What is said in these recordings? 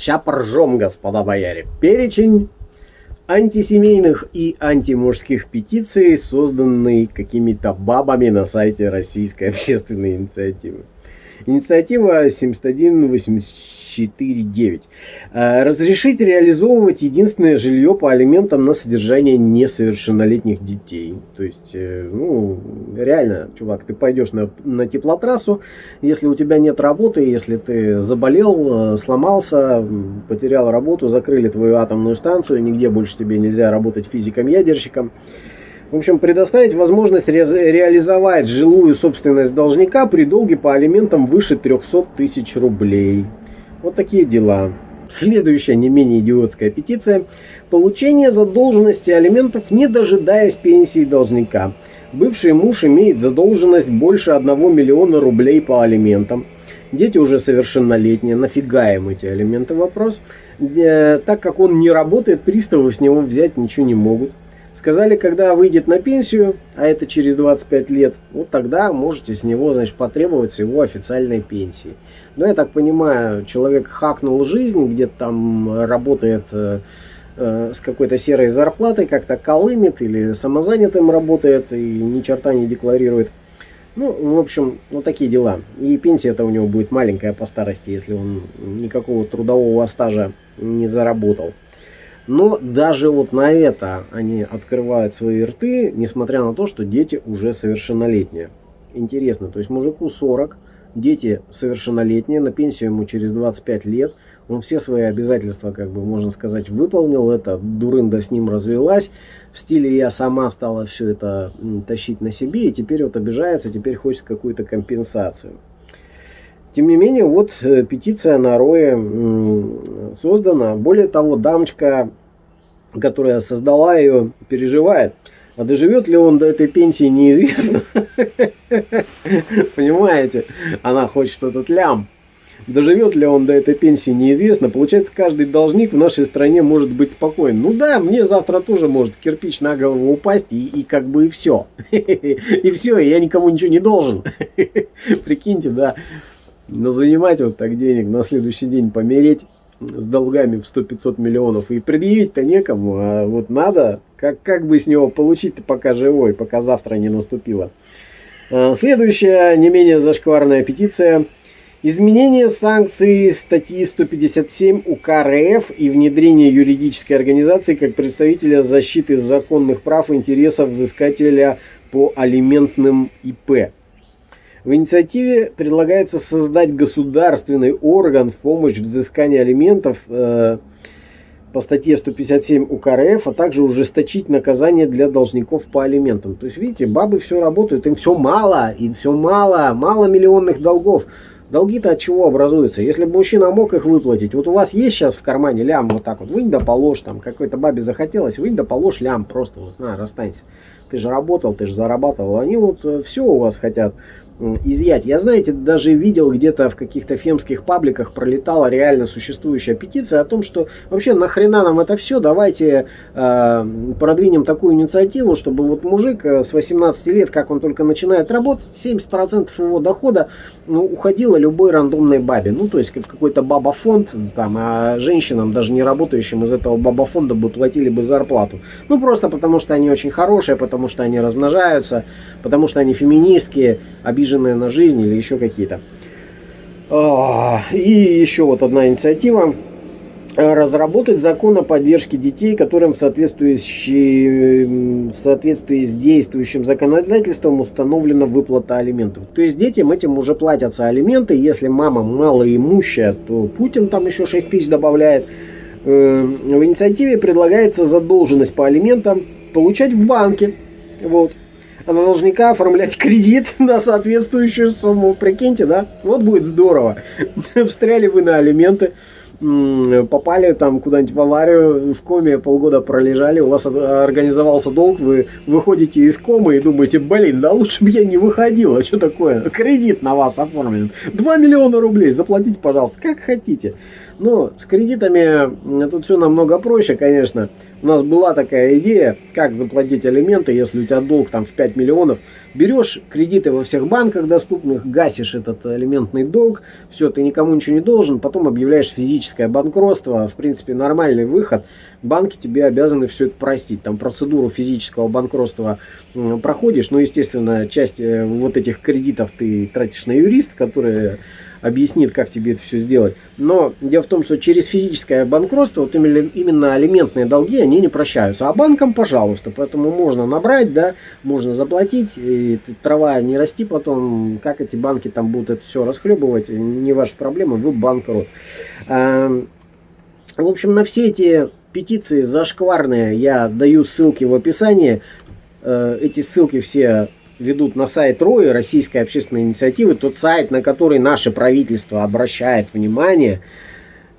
Ща поржем, господа бояре. Перечень антисемейных и антимужских петиций, созданный какими-то бабами на сайте Российской общественной инициативы. Инициатива 71849. Э, разрешить реализовывать единственное жилье по алиментам на содержание несовершеннолетних детей. То есть, э, ну, реально, чувак, ты пойдешь на, на теплотрассу, если у тебя нет работы, если ты заболел, э, сломался, потерял работу, закрыли твою атомную станцию, нигде больше тебе нельзя работать физиком-ядерщиком, в общем, предоставить возможность ре реализовать жилую собственность должника при долге по алиментам выше 300 тысяч рублей. Вот такие дела. Следующая не менее идиотская петиция. Получение задолженности алиментов, не дожидаясь пенсии должника. Бывший муж имеет задолженность больше 1 миллиона рублей по алиментам. Дети уже совершеннолетние. Нафига им эти алименты? Вопрос. Так как он не работает, приставы с него взять ничего не могут. Сказали, когда выйдет на пенсию, а это через 25 лет, вот тогда можете с него, значит, потребовать его официальной пенсии. Но я так понимаю, человек хакнул жизнь, где-то там работает э, э, с какой-то серой зарплатой, как-то колымет или самозанятым работает и ни черта не декларирует. Ну, в общем, вот такие дела. И пенсия-то у него будет маленькая по старости, если он никакого трудового стажа не заработал. Но даже вот на это они открывают свои рты, несмотря на то, что дети уже совершеннолетние. Интересно, то есть мужику 40, дети совершеннолетние, на пенсию ему через 25 лет, он все свои обязательства, как бы можно сказать, выполнил, это дурында с ним развелась, в стиле я сама стала все это тащить на себе, и теперь вот обижается, теперь хочет какую-то компенсацию. Тем не менее, вот э, петиция на Рое создана. Более того, дамочка которая создала ее, переживает. А доживет ли он до этой пенсии, неизвестно. Понимаете? Она хочет этот лям. Доживет ли он до этой пенсии, неизвестно. Получается, каждый должник в нашей стране может быть спокоен. Ну да, мне завтра тоже может кирпич на голову упасть, и, и как бы и все. И все, я никому ничего не должен. Прикиньте, да. Но занимать вот так денег, на следующий день помереть с долгами в 100-500 миллионов. И предъявить-то некому, а вот надо, как, как бы с него получить пока живой, пока завтра не наступило. А, следующая, не менее зашкварная петиция. Изменение санкций статьи 157 УК РФ и внедрение юридической организации как представителя защиты законных прав и интересов взыскателя по алиментным ИП. В инициативе предлагается создать государственный орган в помощь в взыскании алиментов э, по статье 157 УК РФ, а также ужесточить наказание для должников по алиментам. То есть, видите, бабы все работают, им все мало, им все мало, мало миллионных долгов. Долги-то от чего образуются? Если бы мужчина мог их выплатить, вот у вас есть сейчас в кармане лям вот так вот, вынь да положь, там какой-то бабе захотелось, вынь да положь лям просто, вот, на, расстанься. Ты же работал, ты же зарабатывал. Они вот э, все у вас хотят изъять. Я, знаете, даже видел где-то в каких-то фемских пабликах пролетала реально существующая петиция о том, что вообще нахрена нам это все, давайте э, продвинем такую инициативу, чтобы вот мужик э, с 18 лет, как он только начинает работать, 70% его дохода ну, уходило любой рандомной бабе. Ну, то есть как какой-то баба-фонд, там, а женщинам, даже не работающим из этого баба-фонда бы платили бы зарплату. Ну, просто потому что они очень хорошие, потому что они размножаются, потому что они феминистки, обиженные на жизнь или еще какие-то. А, и еще вот одна инициатива. Разработать закон о поддержке детей, которым в соответствии, в соответствии с действующим законодательством установлена выплата алиментов. То есть детям этим уже платятся алименты. Если мама малоимущая, то Путин там еще 6 тысяч добавляет. Э, в инициативе предлагается задолженность по алиментам получать в банке. Вот а на должника оформлять кредит на соответствующую сумму. Прикиньте, да? Вот будет здорово. Встряли вы на алименты, попали там куда-нибудь в аварию, в коме полгода пролежали, у вас организовался долг, вы выходите из комы и думаете, блин, да лучше бы я не выходил, а что такое? Кредит на вас оформлен. 2 миллиона рублей, заплатите, пожалуйста, как хотите. Но с кредитами тут все намного проще, конечно. У нас была такая идея, как заплатить алименты, если у тебя долг там в 5 миллионов. Берешь кредиты во всех банках доступных, гасишь этот алиментный долг, все, ты никому ничего не должен, потом объявляешь физическое банкротство, в принципе нормальный выход. Банки тебе обязаны все это простить. Там процедуру физического банкротства проходишь, ну естественно часть э, вот этих кредитов ты тратишь на юриста, который объяснит, как тебе это все сделать. Но дело в том, что через физическое банкротство вот именно алиментные долги, они не прощаются. А банкам, пожалуйста, поэтому можно набрать, да, можно заплатить, и трава не расти потом, как эти банки там будут это все расхлебывать, не ваша проблема, вы банкрот. В общем, на все эти петиции зашкварные я даю ссылки в описании. Э, эти ссылки все ведут на сайт РОИ, Российской общественной инициативы, тот сайт, на который наше правительство обращает внимание.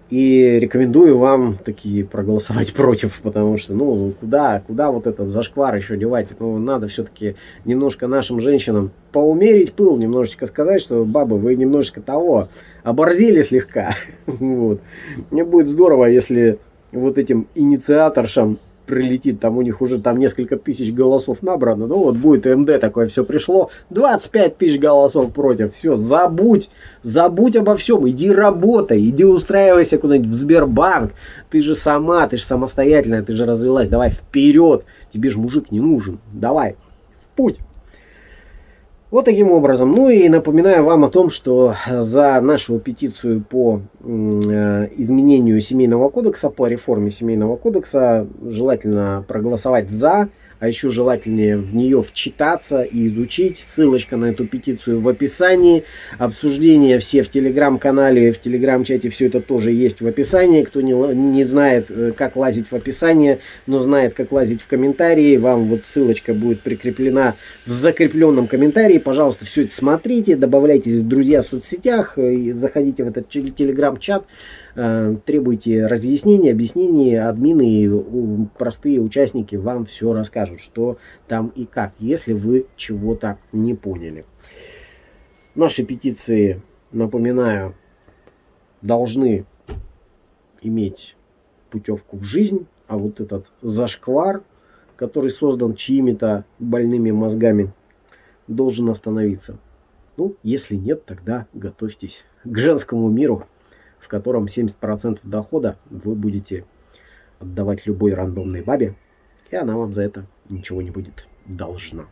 И рекомендую вам такие проголосовать против, потому что, ну, куда, куда вот этот зашквар еще девать? Ну, надо все-таки немножко нашим женщинам поумерить пыл, немножечко сказать, что, бабы, вы немножечко того, оборзели слегка. Вот. Мне будет здорово, если вот этим инициаторшам прилетит, там у них уже там несколько тысяч голосов набрано, ну вот будет МД такое все пришло, 25 тысяч голосов против, все, забудь, забудь обо всем, иди работай, иди устраивайся куда-нибудь в Сбербанк, ты же сама, ты же самостоятельная, ты же развелась, давай вперед, тебе же мужик не нужен, давай, в путь. Вот таким образом. Ну и напоминаю вам о том, что за нашу петицию по э, изменению семейного кодекса, по реформе семейного кодекса, желательно проголосовать за а еще желательнее в нее вчитаться и изучить. Ссылочка на эту петицию в описании. Обсуждения все в телеграм-канале, в телеграм-чате, все это тоже есть в описании. Кто не, не знает, э, как лазить в описание, но знает, как лазить в комментарии, вам вот ссылочка будет прикреплена в закрепленном комментарии. Пожалуйста, все это смотрите, добавляйтесь в друзья в соцсетях, э, заходите в этот телеграм-чат. Э, требуйте разъяснений, объяснений, админы, простые участники вам все расскажут, что там и как, если вы чего-то не поняли. Наши петиции, напоминаю, должны иметь путевку в жизнь, а вот этот зашквар, который создан чьими-то больными мозгами, должен остановиться. Ну, если нет, тогда готовьтесь к женскому миру в котором 70% дохода вы будете отдавать любой рандомной бабе, и она вам за это ничего не будет должна.